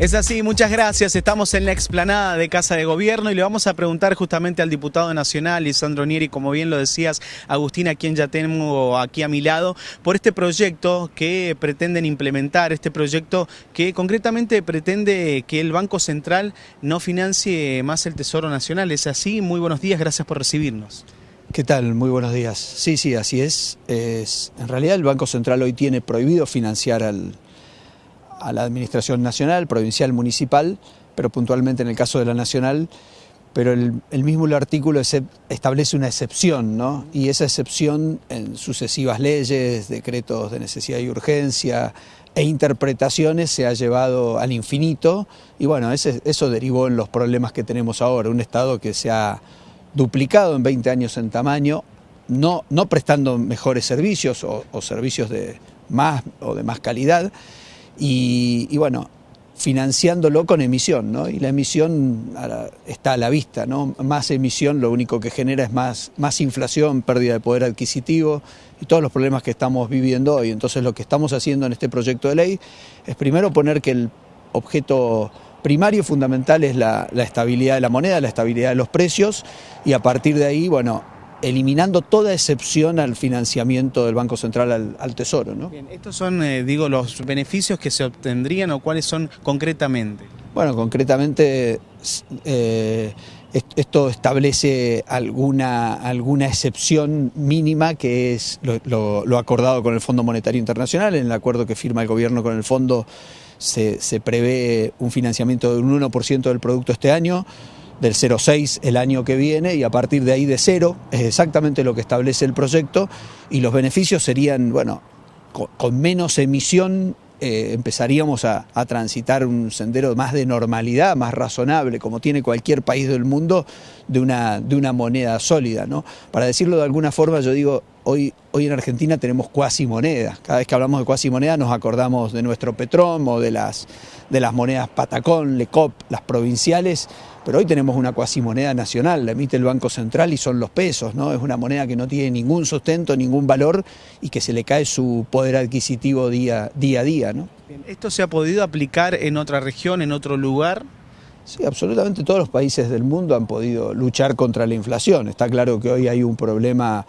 Es así, muchas gracias. Estamos en la explanada de Casa de Gobierno y le vamos a preguntar justamente al diputado nacional, Lisandro Nieri, como bien lo decías, Agustín, a quien ya tengo aquí a mi lado, por este proyecto que pretenden implementar, este proyecto que concretamente pretende que el Banco Central no financie más el Tesoro Nacional. Es así, muy buenos días, gracias por recibirnos. ¿Qué tal? Muy buenos días. Sí, sí, así es. es en realidad el Banco Central hoy tiene prohibido financiar al a la Administración Nacional, provincial, municipal, pero puntualmente en el caso de la Nacional, pero el, mismo artículo establece una excepción, ¿no? Y esa excepción en sucesivas leyes, decretos de necesidad y urgencia e interpretaciones se ha llevado al infinito y bueno, eso derivó en los problemas que tenemos ahora, un Estado que se ha duplicado en 20 años en tamaño, no, no prestando mejores servicios o, o servicios de más o de más calidad, y, bueno, financiándolo con emisión, ¿no? Y la emisión está a la vista, ¿no? Más emisión lo único que genera es más, más inflación, pérdida de poder adquisitivo y todos los problemas que estamos viviendo hoy. Entonces lo que estamos haciendo en este proyecto de ley es primero poner que el objeto primario fundamental es la, la estabilidad de la moneda, la estabilidad de los precios y a partir de ahí, bueno, eliminando toda excepción al financiamiento del Banco Central al, Tesoro. ¿no? Bien, ¿Estos son, eh, digo, los beneficios que se obtendrían o cuáles son concretamente? Bueno, concretamente eh, esto establece alguna, alguna excepción mínima que es lo, acordado con el Fondo Monetario Internacional, en el acuerdo que firma el gobierno con el fondo se, se prevé un financiamiento de un 1% del producto este año, del 0,6 el año que viene y a partir de ahí de cero, es exactamente lo que establece el proyecto y los beneficios serían, bueno, con, menos emisión eh, empezaríamos a, transitar un sendero más de normalidad, más razonable, como tiene cualquier país del mundo, de una, de una moneda sólida. ¿no? Para decirlo de alguna forma, yo digo, hoy, hoy en Argentina tenemos cuasi monedas. Cada vez que hablamos de cuasi moneda nos acordamos de nuestro Petrom o de las, de las monedas Patacón, Lecop, las provinciales pero hoy tenemos una cuasimoneda nacional, la emite el Banco Central y son los pesos, ¿no? Es una moneda que no tiene ningún sustento, ningún valor y que se le cae su poder adquisitivo día, día a día, ¿no? ¿Esto se ha podido aplicar en otra región, en otro lugar? Sí, absolutamente todos los países del mundo han podido luchar contra la inflación. Está claro que hoy hay un problema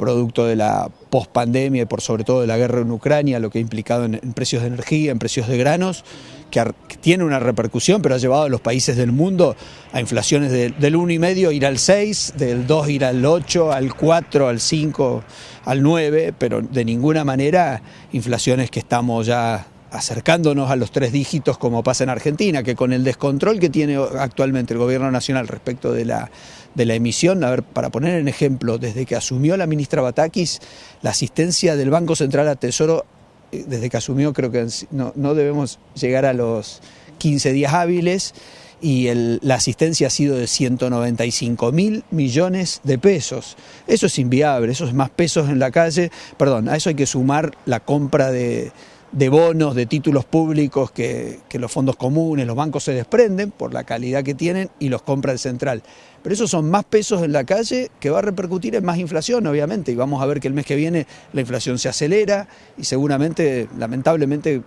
producto de la pospandemia y por sobre todo de la guerra en Ucrania, lo que ha implicado en, precios de energía, en precios de granos, que, tiene una repercusión, pero ha llevado a los países del mundo a inflaciones del 1,5 ir al 6, del 2 ir al 8, al 4, al 5, al 9, pero de ninguna manera inflaciones que estamos ya acercándonos a los tres dígitos como pasa en Argentina, que con el descontrol que tiene actualmente el gobierno nacional respecto de la, de la emisión, a ver, para poner en ejemplo, desde que asumió la ministra Batakis, la asistencia del Banco Central a Tesoro, eh, desde que asumió creo que no, no debemos llegar a los 15 días hábiles, y la asistencia ha sido de 195 mil millones de pesos. Eso es inviable, eso es más pesos en la calle. Perdón, a eso hay que sumar la compra de, de bonos, de títulos públicos que, los fondos comunes, los bancos se desprenden por la calidad que tienen y los compra el central. Pero esos son más pesos en la calle que va a repercutir en más inflación, obviamente, y vamos a ver que el mes que viene la inflación se acelera y seguramente, lamentablemente,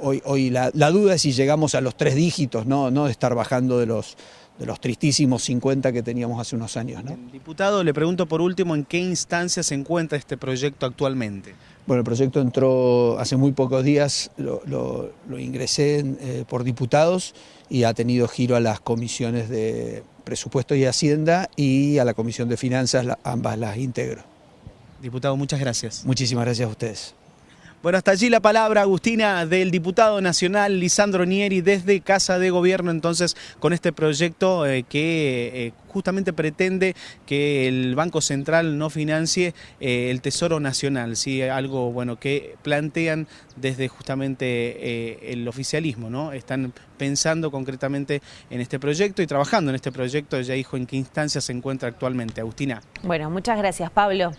hoy, hoy la, duda es si llegamos a los tres dígitos, no, no de estar bajando de los, de los tristísimos 50 que teníamos hace unos años. ¿no? Diputado, le pregunto por último, ¿en qué instancia se encuentra este proyecto actualmente? Bueno, el proyecto entró hace muy pocos días, lo, ingresé eh, por diputados y ha tenido giro a las comisiones de presupuesto y hacienda y a la comisión de finanzas, ambas las integro. Diputado, muchas gracias. Muchísimas gracias a ustedes. Bueno, hasta allí la palabra, Agustina, del diputado nacional Lisandro Nieri desde Casa de Gobierno, entonces, con este proyecto eh, que eh, justamente pretende que el Banco Central no financie eh, el Tesoro Nacional, ¿sí? algo bueno que plantean desde justamente el oficialismo, ¿no? Están pensando concretamente en este proyecto y trabajando en este proyecto, ya dijo en qué instancia se encuentra actualmente. Agustina. Bueno, muchas gracias, Pablo.